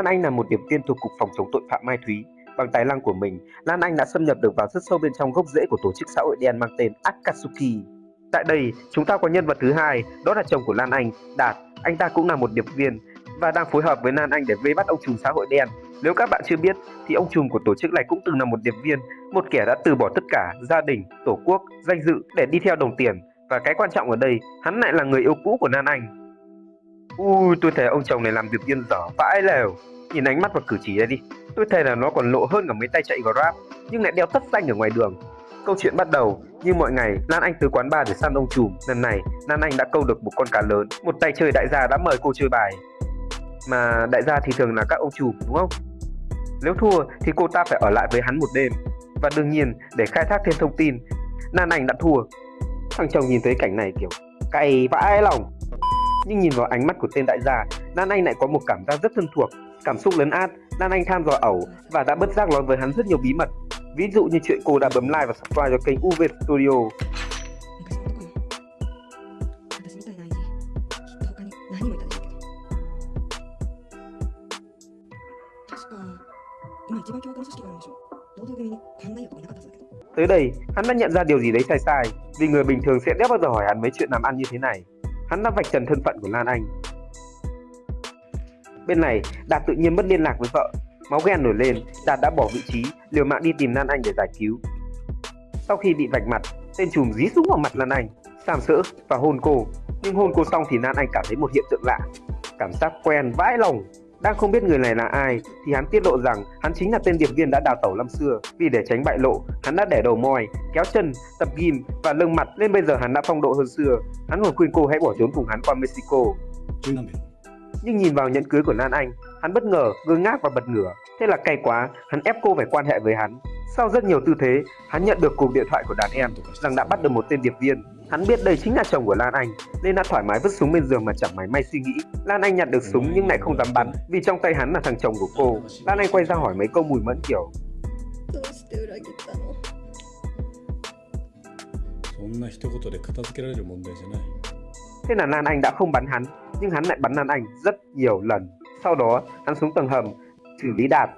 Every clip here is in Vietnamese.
Lan Anh là một điệp viên thuộc Cục Phòng chống tội phạm Mai Thúy. Bằng tài năng của mình, Lan Anh đã xâm nhập được vào rất sâu bên trong gốc rễ của tổ chức xã hội đen mang tên Akatsuki. Tại đây, chúng ta có nhân vật thứ hai, đó là chồng của Lan Anh, Đạt. Anh ta cũng là một điệp viên và đang phối hợp với Lan Anh để vây bắt ông trùm xã hội đen. Nếu các bạn chưa biết, thì ông trùm của tổ chức này cũng từng là một điệp viên, một kẻ đã từ bỏ tất cả, gia đình, tổ quốc, danh dự để đi theo đồng tiền. Và cái quan trọng ở đây, hắn lại là người yêu cũ của Lan Anh. Ui, tôi thấy ông chồng này làm việc điên dở vãi lèo. Nhìn ánh mắt và cử chỉ đây đi, tôi thấy là nó còn lộ hơn cả mấy tay chạy Grab, nhưng lại đeo tất xanh ở ngoài đường. Câu chuyện bắt đầu, như mọi ngày, Lan Anh tới quán bar để săn ông trùm. Lần này, Lan Anh đã câu được một con cá lớn. Một tay chơi đại gia đã mời cô chơi bài. Mà đại gia thì thường là các ông trùm, đúng không? Nếu thua thì cô ta phải ở lại với hắn một đêm. Và đương nhiên, để khai thác thêm thông tin, Lan Anh đã thua. Thằng chồng nhìn thấy cảnh này kiểu cay vãi lòng nhưng nhìn vào ánh mắt của tên đại gia, Lan Anh lại có một cảm giác rất thân thuộc. Cảm xúc lấn át, Lan Anh tham dò ẩu và đã bất giác nói với hắn rất nhiều bí mật. Ví dụ như chuyện cô đã bấm like và subscribe cho kênh UV Studio. Tới đây, hắn đã nhận ra điều gì đấy sai sai, vì người bình thường sẽ đéo bao giờ hỏi hắn mấy chuyện làm ăn như thế này. Hắn đã vạch trần thân phận của Lan Anh. Bên này, Đạt tự nhiên mất liên lạc với vợ. Máu ghen nổi lên, Đạt đã bỏ vị trí, liều mạng đi tìm Lan Anh để giải cứu. Sau khi bị vạch mặt, tên trùm dí súng vào mặt Lan Anh, sàm sỡ và hôn cô. Nhưng hôn cô xong thì Lan Anh cảm thấy một hiện tượng lạ. Cảm giác quen vãi lòng. Đang không biết người này là ai thì hắn tiết lộ rằng hắn chính là tên điệp viên đã đào tẩu năm xưa. Vì để tránh bại lộ, hắn đã để đầu moi, kéo chân, tập ghim và lưng mặt nên bây giờ hắn đã phong độ hơn xưa. Hắn còn khuyên cô hãy bỏ trốn cùng hắn qua Mexico. Nhưng nhìn vào nhẫn cưới của Lan Anh, hắn bất ngờ, ngơ ngác và bật ngửa. Thế là cay quá, hắn ép cô phải quan hệ với hắn. Sau rất nhiều tư thế, hắn nhận được cuộc điện thoại của đàn em rằng đã bắt được một tên điệp viên. Hắn biết đây chính là chồng của Lan Anh, nên đã thoải mái vứt súng bên giường mà chẳng máy may suy nghĩ. Lan Anh nhặt được súng nhưng lại không dám bắn vì trong tay hắn là thằng chồng của cô. Lan Anh quay ra hỏi mấy câu mùi mẫn kiểu. Thế là Lan Anh đã không bắn hắn, nhưng hắn lại bắn Lan Anh rất nhiều lần. Sau đó, hắn xuống tầng hầm, xử lý Đạt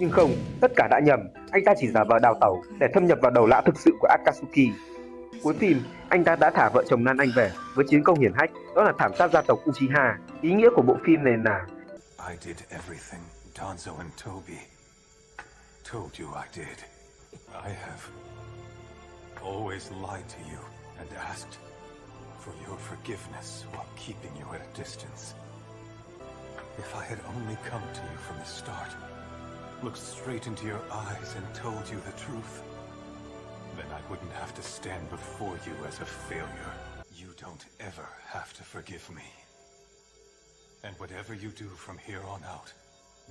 Nhưng không, tất cả đã nhầm, anh ta chỉ giả vờ đào tẩu để thâm nhập vào đầu lã thực sự của Akatsuki. Cuối phim, anh ta đã thả vợ chồng Nan Anh về với chiến công hiển hách, đó là thảm sát gia tộc Uchiha. Ý nghĩa của bộ phim này là I did everything Danzo and Toby told you I did. I have always lied to you and asked for your forgiveness while keeping you at a distance. If I had only come to you from the start, looked straight into your eyes and told you the truth, then I wouldn't have to stand before you as a failure. You don't ever have to forgive me. And whatever you do from here on out,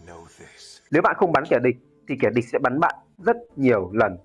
know this. nếu bạn không bắn kẻ địch thì kẻ địch sẽ bắn bạn rất nhiều lần.